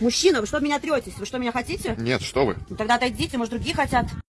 Мужчина, вы что меня третесь? Вы что, меня хотите? Нет, что вы. Ну тогда отойдите, может, другие хотят.